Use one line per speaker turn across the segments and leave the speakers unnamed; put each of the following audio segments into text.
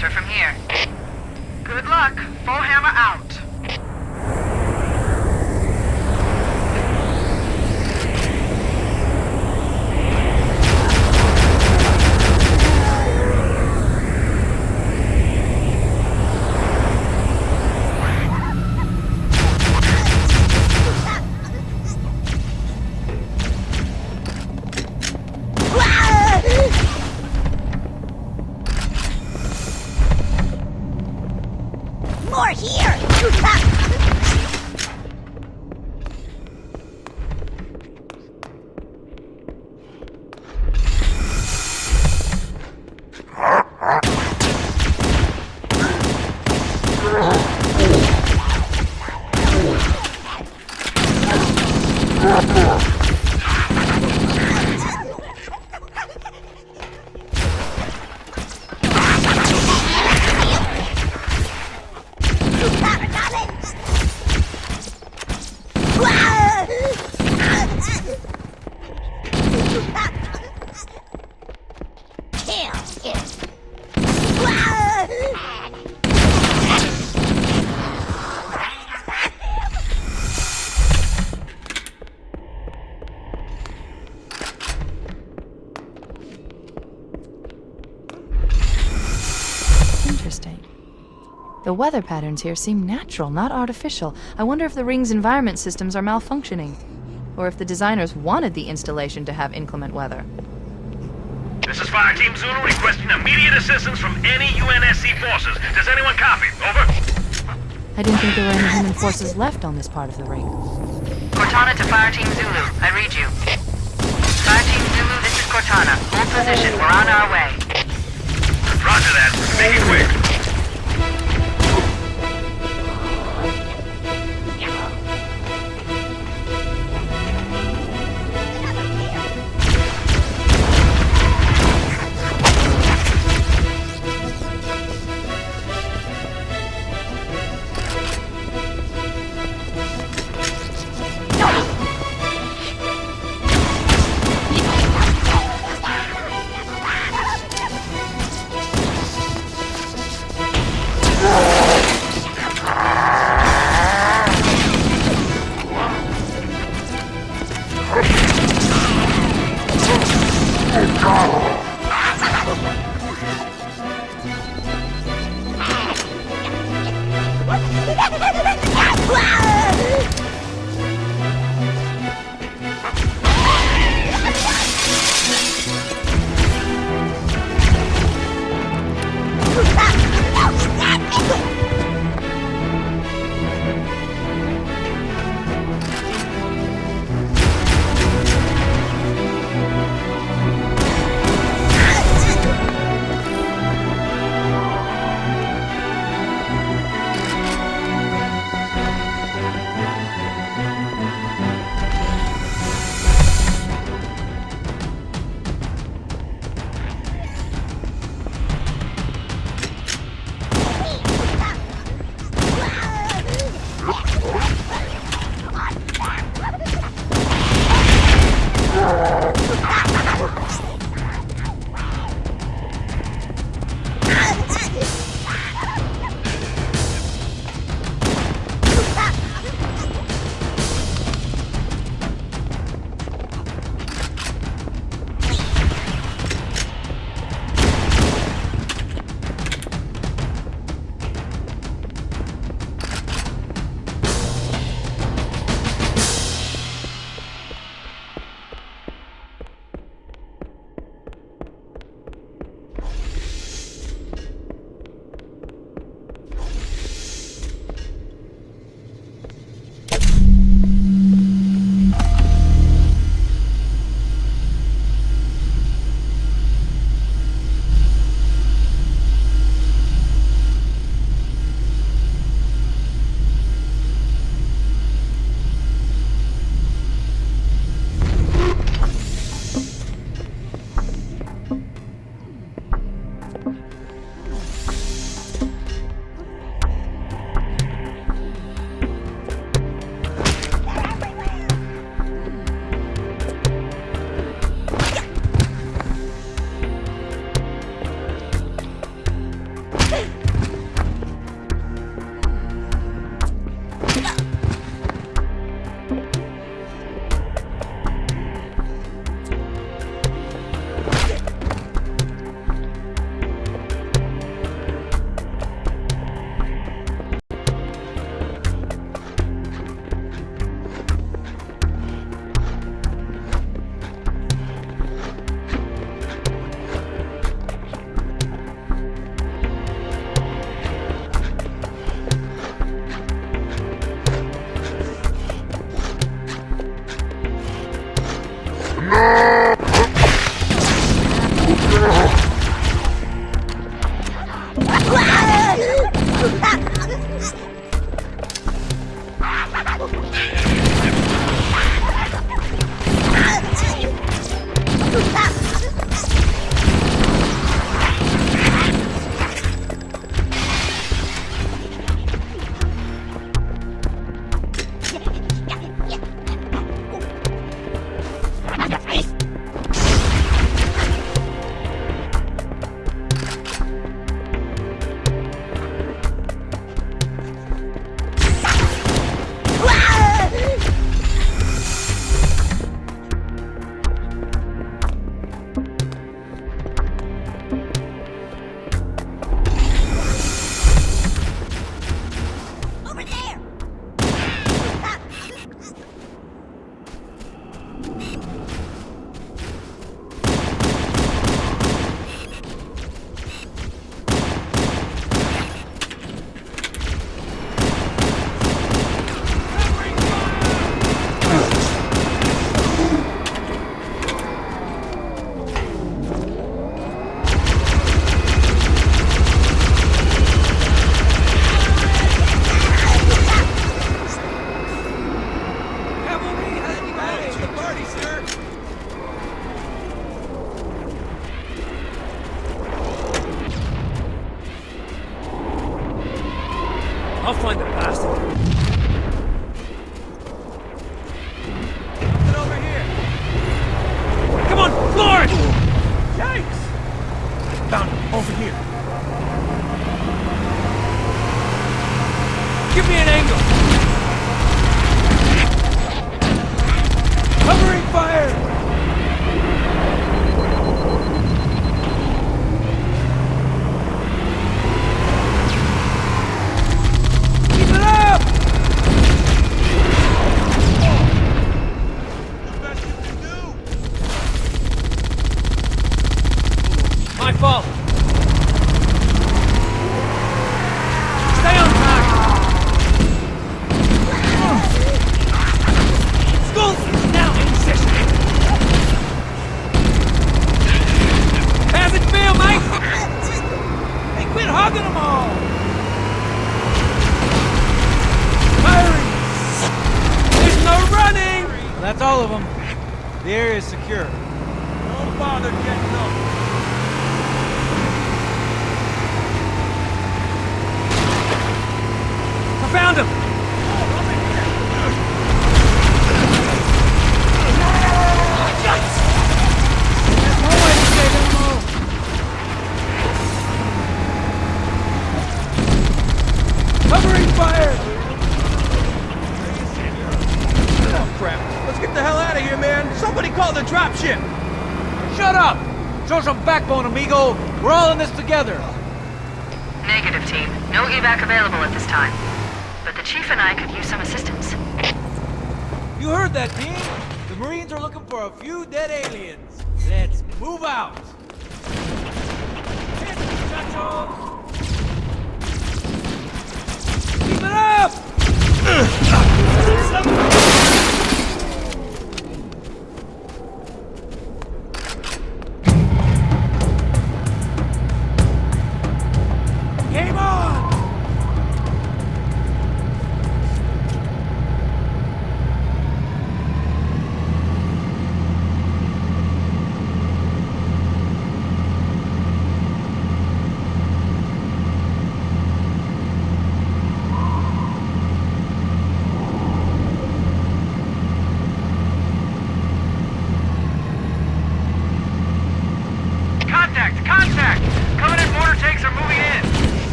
the from here.
The weather patterns here seem natural, not artificial. I wonder if the ring's environment systems are malfunctioning. Or if the designers wanted the installation to have inclement weather.
This is Fire Team Zulu requesting immediate assistance from any UNSC forces. Does anyone copy? Over.
I didn't think there were any human forces left on this part of the ring.
Cortana to Fire Team Zulu. I read you. Fire Team Zulu, this is Cortana. Hold position. We're on our way.
Roger that. Make it quick.
Found him! There's no
way to save them all.
Covering fire! Oh, crap. Let's get the hell out of here, man. Somebody call the dropship.
Shut up! Show some backbone, amigo. We're all in this together.
Negative, team. No evac available at this time. Chief and I could use some assistance.
You heard that, team? The Marines are looking for a few dead aliens. Let's move out.
Keep it up!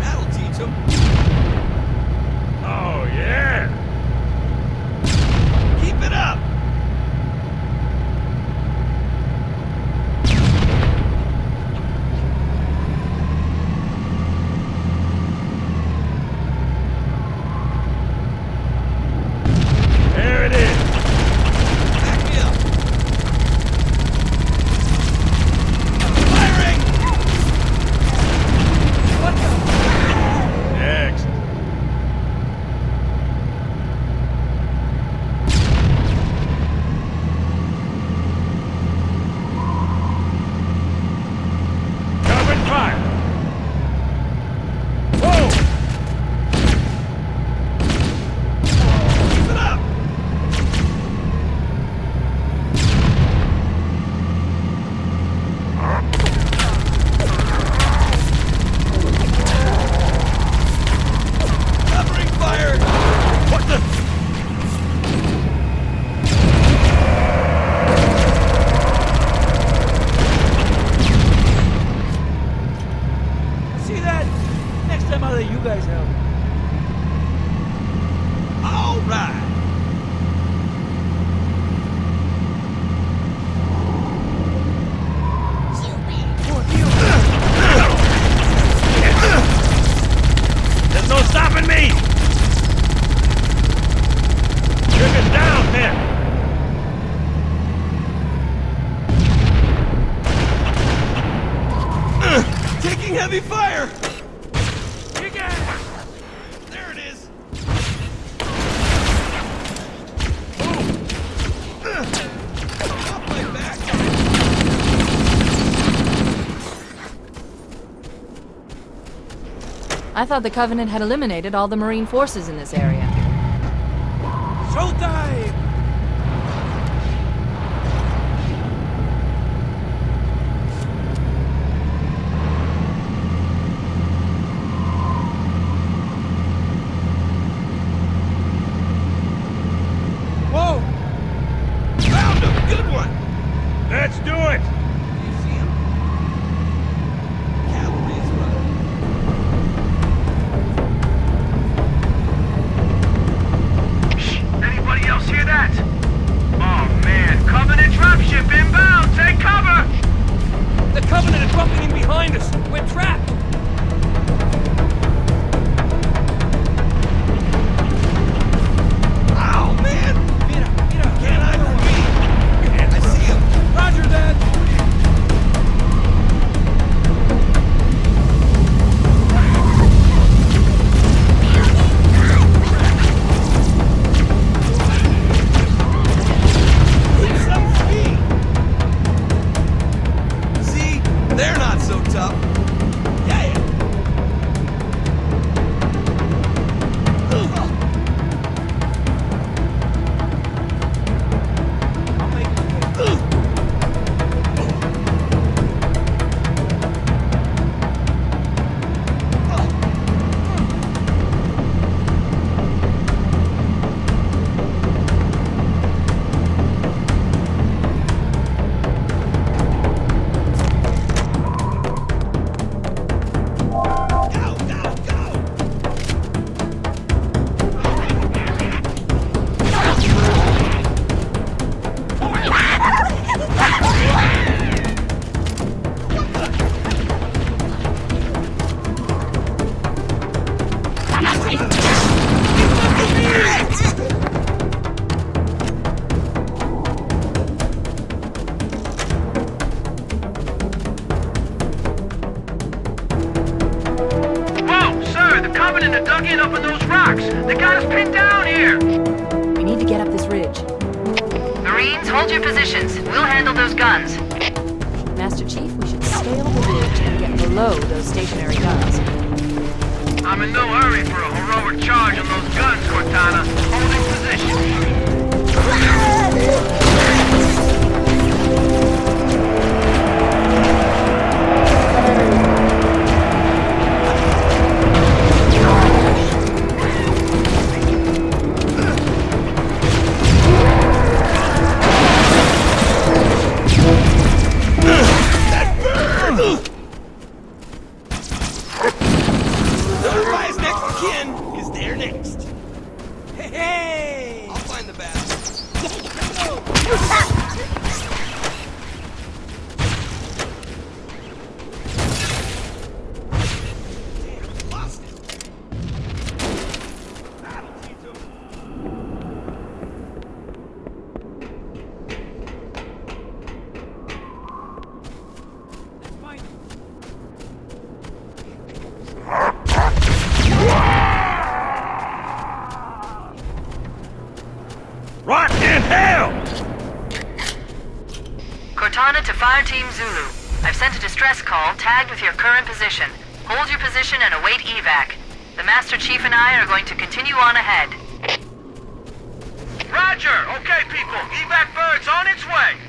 That'll teach him.
thought the Covenant had eliminated all the Marine forces in this area.
Get
those
stationary guns.
I'm in no hurry for a heroic charge on those guns, Cortana. Holding position.
Hell!
Cortana to Fire Team Zulu. I've sent a distress call tagged with your current position. Hold your position and await evac. The Master Chief and I are going to continue on ahead.
Roger. Okay, people. Evac bird's on its way.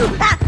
tudo. Ah!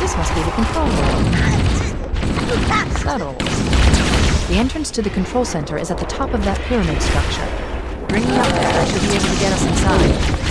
This must be the control room. Settles. The entrance to the control center is at the top of that pyramid structure. Bring me up there should be able to get us inside.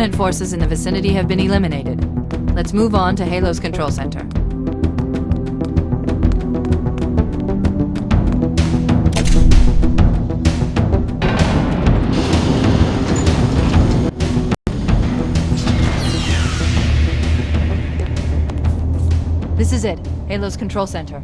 Covenant forces in the vicinity have been eliminated. Let's move on to Halo's control center. This is it. Halo's control center.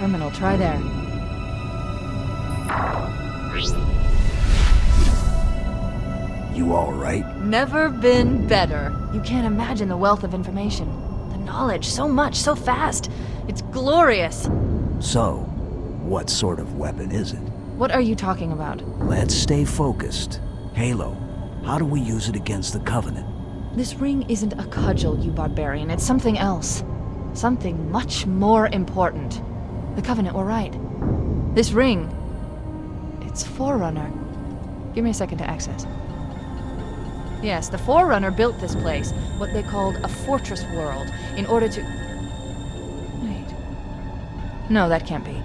Terminal, try there.
You all right?
Never been better. You can't imagine the wealth of information. The knowledge, so much, so fast. It's glorious.
So, what sort of weapon is it?
What are you talking about?
Let's stay focused. Halo, how do we use it against the Covenant?
This ring isn't a cudgel, you barbarian. It's something else. Something much more important. The Covenant were right. This ring... It's Forerunner. Give me a second to access. Yes, the Forerunner built this place, what they called a fortress world, in order to... Wait. No, that can't be.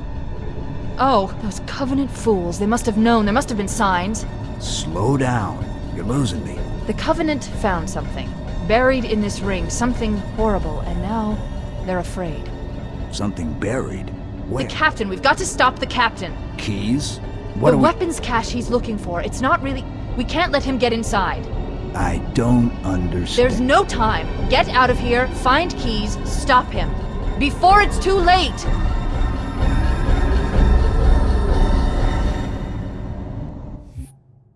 Oh, those Covenant fools. They must have known. There must have been signs.
Slow down. You're losing me.
The Covenant found something. Buried in this ring. Something horrible. And now, they're afraid.
Something buried? Where?
The captain. We've got to stop the captain.
Keyes? What
the
do we...
weapons cache he's looking for. It's not really... We can't let him get inside.
I don't understand.
There's no time. Get out of here, find Keyes, stop him. Before it's too late!